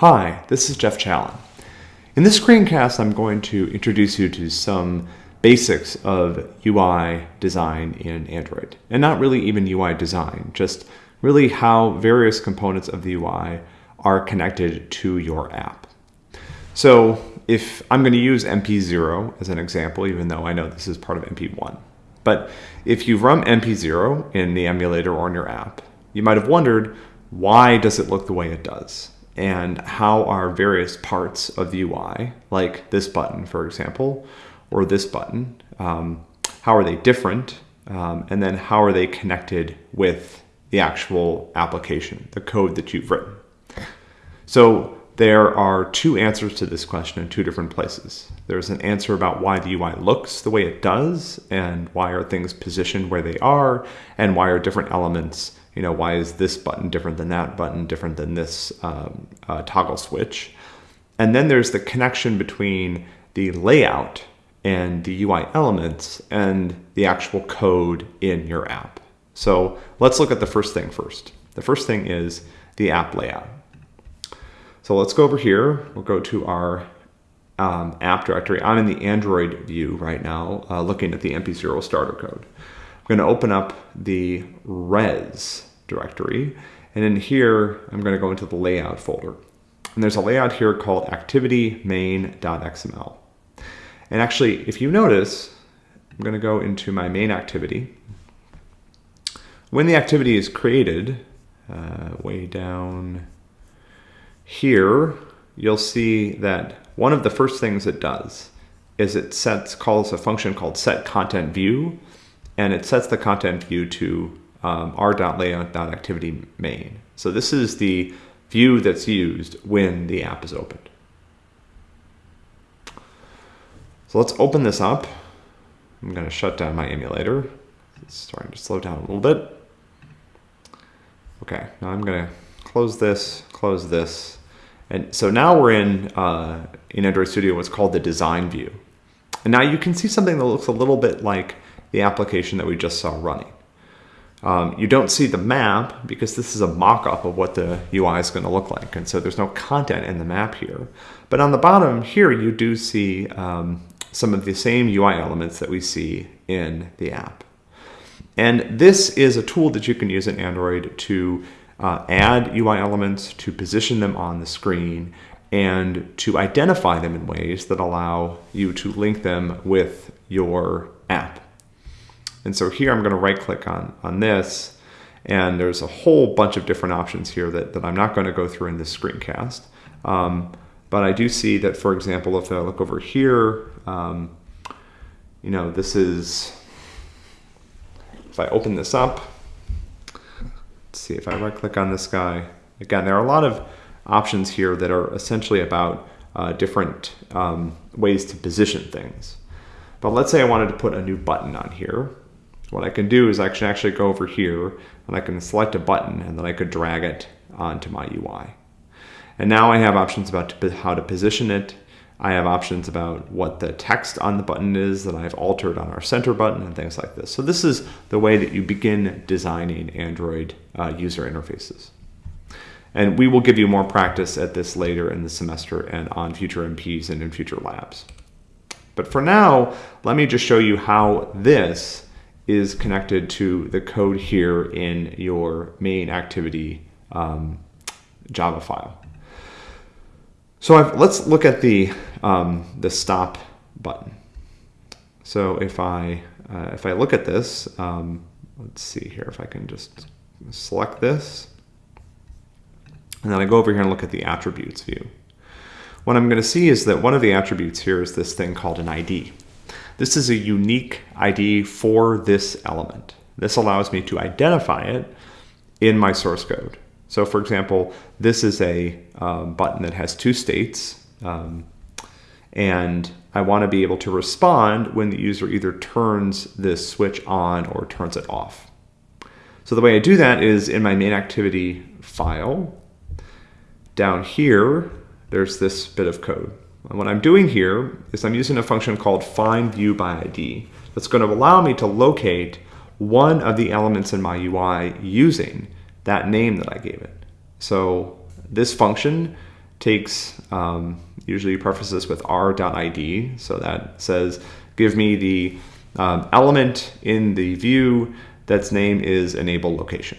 Hi, this is Jeff Challen. In this screencast, I'm going to introduce you to some basics of UI design in Android. And not really even UI design, just really how various components of the UI are connected to your app. So if I'm going to use MP0 as an example, even though I know this is part of MP1, but if you run MP0 in the emulator or in your app, you might have wondered, why does it look the way it does? And how are various parts of the UI, like this button, for example, or this button, um, how are they different? Um, and then how are they connected with the actual application, the code that you've written? So there are two answers to this question in two different places. There's an answer about why the UI looks the way it does and why are things positioned where they are and why are different elements you know, why is this button different than that button, different than this um, uh, toggle switch? And then there's the connection between the layout and the UI elements and the actual code in your app. So let's look at the first thing first. The first thing is the app layout. So let's go over here. We'll go to our um, app directory. I'm in the Android view right now, uh, looking at the MP0 starter code. I'm going to open up the res directory. And in here, I'm going to go into the layout folder. And there's a layout here called activity main.xml. And actually, if you notice, I'm going to go into my main activity. When the activity is created, uh, way down here, you'll see that one of the first things it does is it sets calls a function called set content view and it sets the content view to um, r.layout.activity main. So this is the view that's used when the app is opened. So let's open this up. I'm going to shut down my emulator. It's starting to slow down a little bit. Okay, now I'm going to close this, close this. And so now we're in, uh, in Android Studio what's called the design view. And now you can see something that looks a little bit like the application that we just saw running. Um, you don't see the map because this is a mock-up of what the UI is going to look like. And so there's no content in the map here. But on the bottom here, you do see um, some of the same UI elements that we see in the app. And this is a tool that you can use in Android to uh, add UI elements, to position them on the screen, and to identify them in ways that allow you to link them with your app. And so here I'm going to right click on, on this and there's a whole bunch of different options here that, that I'm not going to go through in this screencast. Um, but I do see that, for example, if I look over here, um, you know, this is, if I open this up, let's see if I right click on this guy. Again, there are a lot of options here that are essentially about uh, different um, ways to position things. But let's say I wanted to put a new button on here. What I can do is I can actually go over here and I can select a button and then I could drag it onto my UI. And now I have options about how to position it. I have options about what the text on the button is that I've altered on our center button and things like this. So this is the way that you begin designing Android uh, user interfaces. And we will give you more practice at this later in the semester and on future MPs and in future labs. But for now, let me just show you how this is connected to the code here in your main activity um, Java file. So I've, let's look at the, um, the stop button. So if I, uh, if I look at this, um, let's see here if I can just select this. And then I go over here and look at the attributes view. What I'm going to see is that one of the attributes here is this thing called an ID. This is a unique ID for this element. This allows me to identify it in my source code. So for example, this is a um, button that has two states um, and I want to be able to respond when the user either turns this switch on or turns it off. So the way I do that is in my main activity file, down here, there's this bit of code. And what I'm doing here is I'm using a function called find view by ID that's going to allow me to locate one of the elements in my UI using that name that I gave it. So this function takes, um, usually prefaces with r.id. So that says, give me the um, element in the view that's name is enable location.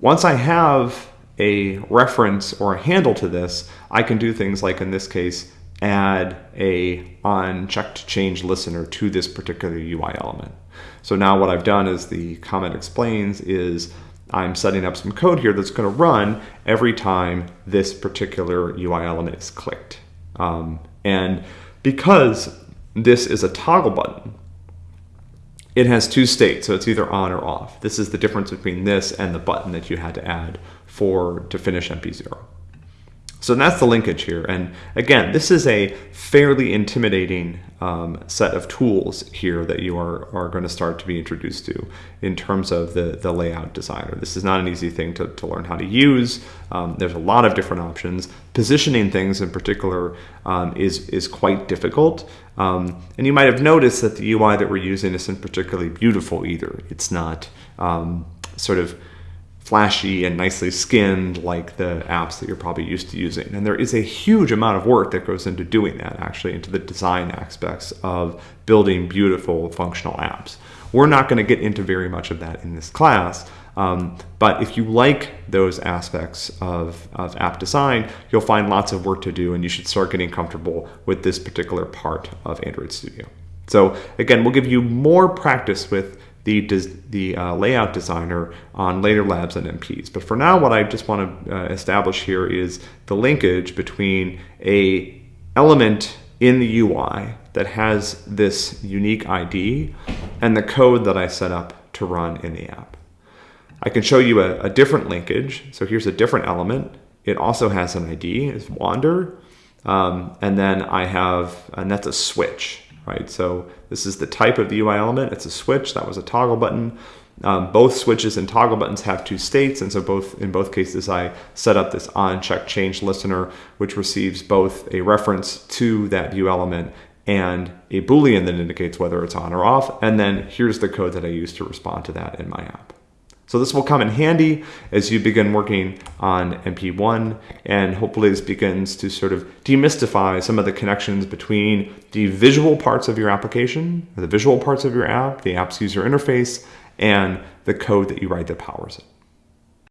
Once I have a reference or a handle to this, I can do things like in this case, add a on checked change listener to this particular UI element. So now what I've done is the comment explains is I'm setting up some code here that's going to run every time this particular UI element is clicked. Um, and because this is a toggle button, it has two states, so it's either on or off. This is the difference between this and the button that you had to add for to finish MP0. So that's the linkage here. And again, this is a fairly intimidating um, set of tools here that you are, are going to start to be introduced to in terms of the, the layout designer. This is not an easy thing to, to learn how to use. Um, there's a lot of different options. Positioning things in particular um, is, is quite difficult. Um, and you might have noticed that the UI that we're using isn't particularly beautiful either. It's not um, sort of flashy and nicely skinned like the apps that you're probably used to using. And there is a huge amount of work that goes into doing that, actually, into the design aspects of building beautiful functional apps. We're not going to get into very much of that in this class, um, but if you like those aspects of, of app design, you'll find lots of work to do and you should start getting comfortable with this particular part of Android Studio. So again, we'll give you more practice with the, the uh, layout designer on later labs and MPs. But for now, what I just want to uh, establish here is the linkage between a element in the UI that has this unique ID and the code that I set up to run in the app. I can show you a, a different linkage. So here's a different element. It also has an ID, it's Wander. Um, and then I have, and that's a switch right? So this is the type of the UI element. It's a switch. That was a toggle button. Um, both switches and toggle buttons have two states, and so both in both cases I set up this on check change listener, which receives both a reference to that view element and a boolean that indicates whether it's on or off, and then here's the code that I use to respond to that in my app. So this will come in handy as you begin working on MP1 and hopefully this begins to sort of demystify some of the connections between the visual parts of your application, the visual parts of your app, the app's user interface, and the code that you write that powers it.